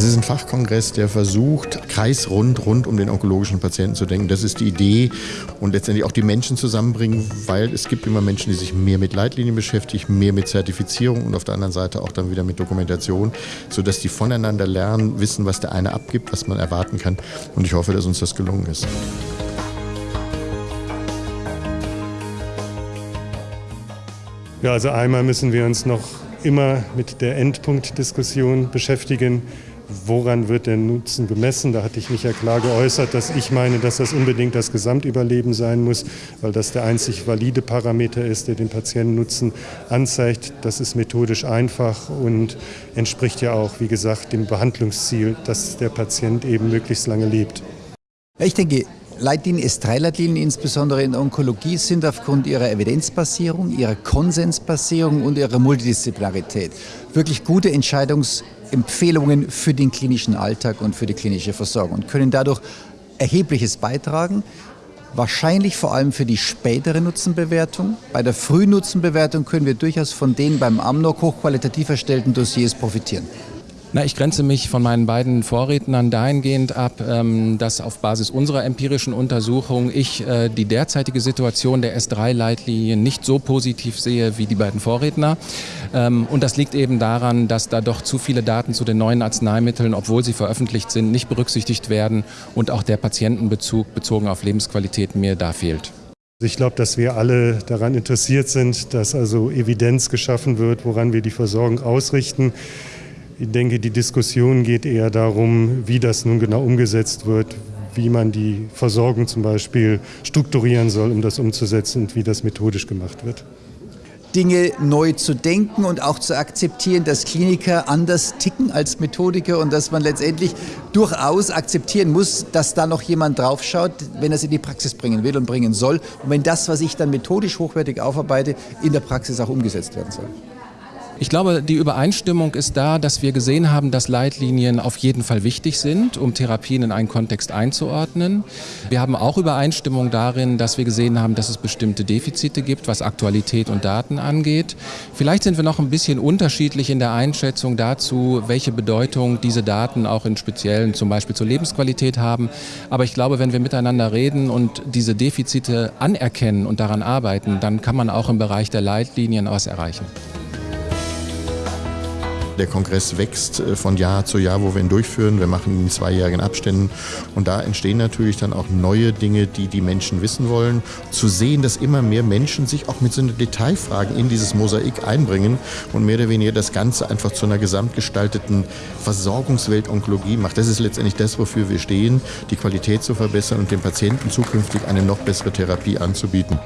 Es ist ein Fachkongress, der versucht, kreisrund rund um den onkologischen Patienten zu denken. Das ist die Idee und letztendlich auch die Menschen zusammenbringen, weil es gibt immer Menschen, die sich mehr mit Leitlinien beschäftigen, mehr mit Zertifizierung und auf der anderen Seite auch dann wieder mit Dokumentation, sodass die voneinander lernen, wissen, was der eine abgibt, was man erwarten kann. Und ich hoffe, dass uns das gelungen ist. Ja, also einmal müssen wir uns noch immer mit der Endpunktdiskussion beschäftigen woran wird der Nutzen gemessen? Da hatte ich mich ja klar geäußert, dass ich meine, dass das unbedingt das Gesamtüberleben sein muss, weil das der einzig valide Parameter ist, der den Patientennutzen anzeigt. Das ist methodisch einfach und entspricht ja auch, wie gesagt, dem Behandlungsziel, dass der Patient eben möglichst lange lebt. Ich denke, Leitlinien, S3-Leitlinien insbesondere in Onkologie sind aufgrund ihrer Evidenzbasierung, ihrer Konsensbasierung und ihrer Multidisziplinarität wirklich gute Entscheidungsempfehlungen für den klinischen Alltag und für die klinische Versorgung und können dadurch erhebliches beitragen. Wahrscheinlich vor allem für die spätere Nutzenbewertung. Bei der Frühnutzenbewertung können wir durchaus von den beim AMNOG hochqualitativ erstellten Dossiers profitieren. Na, ich grenze mich von meinen beiden Vorrednern dahingehend ab, ähm, dass auf Basis unserer empirischen Untersuchung ich äh, die derzeitige Situation der S3-Leitlinie nicht so positiv sehe wie die beiden Vorredner. Ähm, und das liegt eben daran, dass da doch zu viele Daten zu den neuen Arzneimitteln, obwohl sie veröffentlicht sind, nicht berücksichtigt werden und auch der Patientenbezug bezogen auf Lebensqualität mir da fehlt. Ich glaube, dass wir alle daran interessiert sind, dass also Evidenz geschaffen wird, woran wir die Versorgung ausrichten. Ich denke, die Diskussion geht eher darum, wie das nun genau umgesetzt wird, wie man die Versorgung zum Beispiel strukturieren soll, um das umzusetzen und wie das methodisch gemacht wird. Dinge neu zu denken und auch zu akzeptieren, dass Kliniker anders ticken als Methodiker und dass man letztendlich durchaus akzeptieren muss, dass da noch jemand draufschaut, wenn er es in die Praxis bringen will und bringen soll und wenn das, was ich dann methodisch hochwertig aufarbeite, in der Praxis auch umgesetzt werden soll. Ich glaube, die Übereinstimmung ist da, dass wir gesehen haben, dass Leitlinien auf jeden Fall wichtig sind, um Therapien in einen Kontext einzuordnen. Wir haben auch Übereinstimmung darin, dass wir gesehen haben, dass es bestimmte Defizite gibt, was Aktualität und Daten angeht. Vielleicht sind wir noch ein bisschen unterschiedlich in der Einschätzung dazu, welche Bedeutung diese Daten auch in speziellen, zum Beispiel zur Lebensqualität haben. Aber ich glaube, wenn wir miteinander reden und diese Defizite anerkennen und daran arbeiten, dann kann man auch im Bereich der Leitlinien was erreichen. Der Kongress wächst äh, von Jahr zu Jahr, wo wir ihn durchführen. Wir machen ihn in zweijährigen Abständen. Und da entstehen natürlich dann auch neue Dinge, die die Menschen wissen wollen. Zu sehen, dass immer mehr Menschen sich auch mit so Detailfragen in dieses Mosaik einbringen und mehr oder weniger das Ganze einfach zu einer gesamtgestalteten Versorgungswelt Onkologie macht. Das ist letztendlich das, wofür wir stehen, die Qualität zu verbessern und dem Patienten zukünftig eine noch bessere Therapie anzubieten.